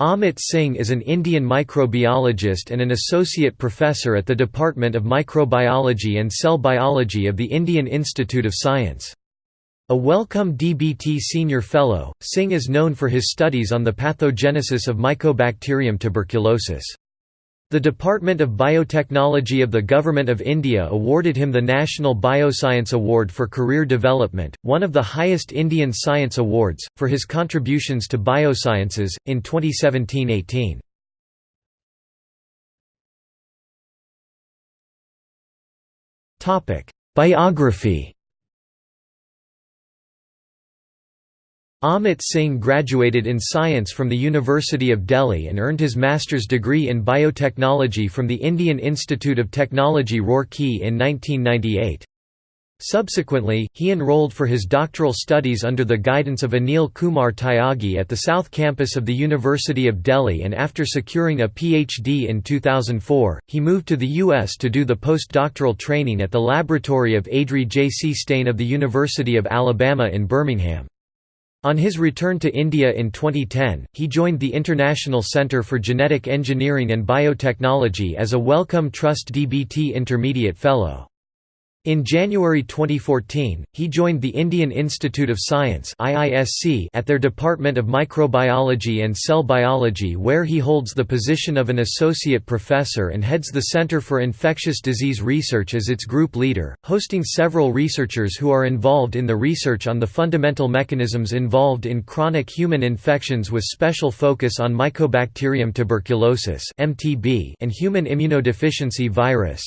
Amit Singh is an Indian microbiologist and an associate professor at the Department of Microbiology and Cell Biology of the Indian Institute of Science. A Wellcome DBT Senior Fellow, Singh is known for his studies on the pathogenesis of Mycobacterium tuberculosis. The Department of Biotechnology of the Government of India awarded him the National Bioscience Award for Career Development, one of the highest Indian science awards, for his contributions to biosciences, in 2017–18. Biography Amit Singh graduated in science from the University of Delhi and earned his master's degree in biotechnology from the Indian Institute of Technology Roorkee in 1998. Subsequently, he enrolled for his doctoral studies under the guidance of Anil Kumar Tyagi at the South Campus of the University of Delhi and after securing a PhD in 2004, he moved to the U.S. to do the postdoctoral training at the laboratory of Adrie J. C. Steyn of the University of Alabama in Birmingham. On his return to India in 2010, he joined the International Centre for Genetic Engineering and Biotechnology as a Wellcome Trust DBT Intermediate Fellow. In January 2014, he joined the Indian Institute of Science at their Department of Microbiology and Cell Biology where he holds the position of an associate professor and heads the Center for Infectious Disease Research as its group leader, hosting several researchers who are involved in the research on the fundamental mechanisms involved in chronic human infections with special focus on Mycobacterium tuberculosis and human immunodeficiency virus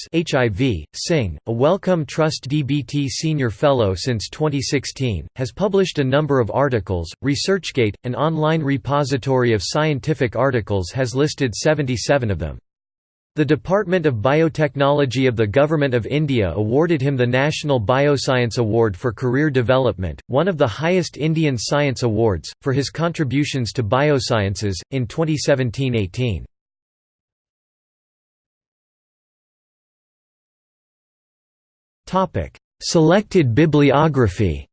Singh, a Wellcome Trust DBT Senior Fellow since 2016, has published a number of articles. ResearchGate, an online repository of scientific articles, has listed 77 of them. The Department of Biotechnology of the Government of India awarded him the National Bioscience Award for Career Development, one of the highest Indian science awards, for his contributions to biosciences, in 2017–18. Topic: Selected bibliography.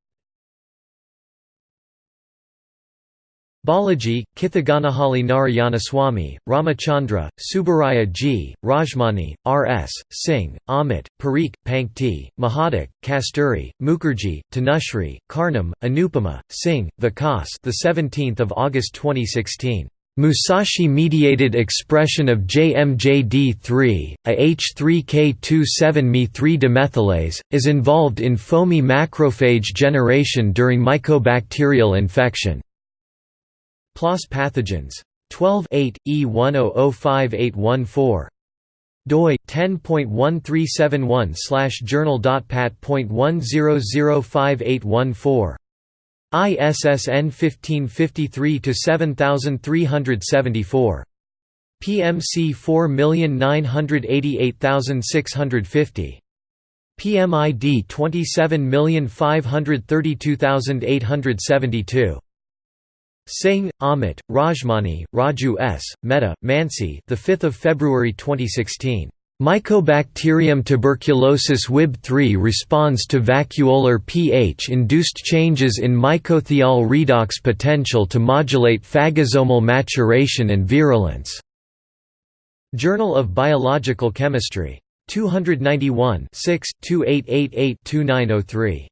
Balaji, Kithaganahalli Narayanaswamy, Ramachandra, Subbaraya G., Rajmani, R. S., Singh, Amit, Parikh, Pankti, Mahadik, Kasturi, Mukherjee, Tanushree, Karnam, Anupama, Singh, Vikas the 17th of August 2016. Musashi-mediated expression of JMJD3, a H3K27Me3 demethylase, is involved in foamy macrophage generation during mycobacterial infection. PLOS pathogens. 12 8, E10058814 doi 10.1371 journal.pat.10058814 ISSN 1553-7374. PMC 4988650. PMID 27532872. Singh, Amit, Rajmani, Raju S., Mehta, Mansi the 5th of February 2016. Mycobacterium tuberculosis WhiB3 responds to vacuolar pH-induced changes in mycothiol redox potential to modulate phagosomal maturation and virulence. Journal of Biological Chemistry. 291 6-2888-2903.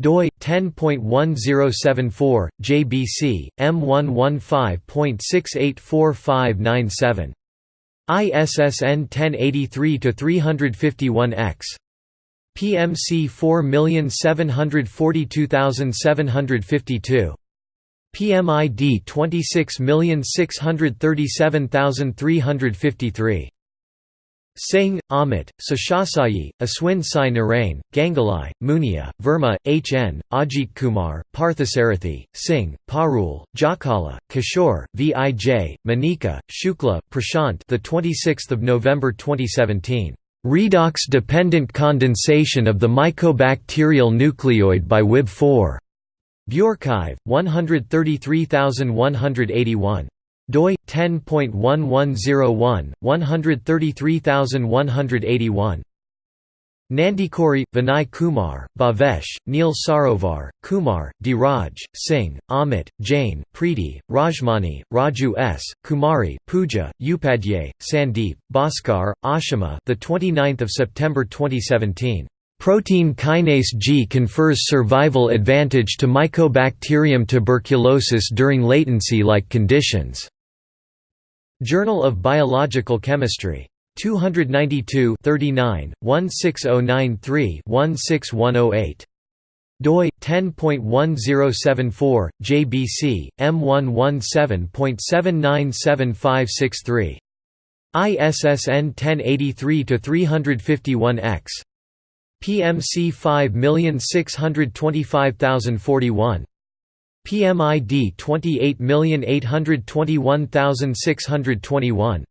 doi 10.1074 JBC M115.684597 ISSN 1083-351-X. PMC 4742752. PMID 26637353. Singh, Amit, Seshasayee, Aswin Sai Narain, Ganguli, Munia, Verma, H. N., Ajit Kumar, Parthasarathi, Singh, Parul, Jakkala, Kishore, Vij, Manika, Shukla, Prashant the 26th of November 2017. Redox-dependent condensation of the mycobacterial nucleoid by WhiB4. bioRxiv, 133181 doi 10.1101 133181 Nandicoori, Vinay Kumar, Bhavesh, Neel Sarovar, Kumar, Dhiraj, Singh, Amit, Jain, Preeti, Rajmani, Raju S, Kumari, Puja, Upadhyay, Sandeep, Bhaskar, Ashima. The 29th of September 2017. Protein kinase G confers survival advantage to Mycobacterium tuberculosis during latency-like conditions. Journal of Biological Chemistry. 292 39 16093 16108 doi 10.1074 JBC M117.797563 ISSN 1083 to 351X PMC 5625041 PMID 28821621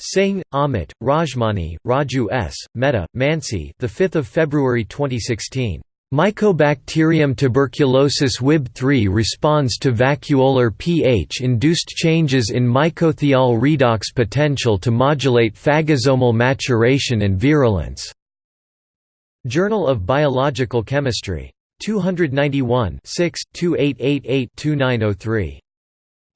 Singh, Amit, Rajmani, Raju S, Mehta, Mansi. The 5th of February 2016. Mycobacterium tuberculosis WhiB3 responds to vacuolar pH-induced changes in mycothiol redox potential to modulate phagosomal maturation and virulence. Journal of Biological Chemistry. 291 6, 2888-2903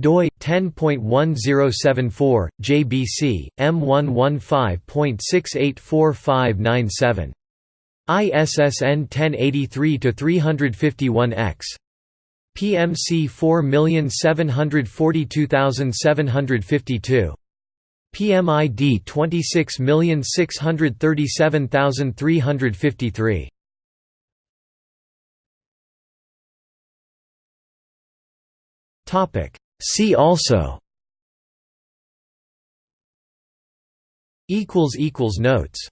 doi 10.1074 JBC M115.684597 ISSN 1083 to 351X PMC 4742752 PMID 26637353 See also. Notes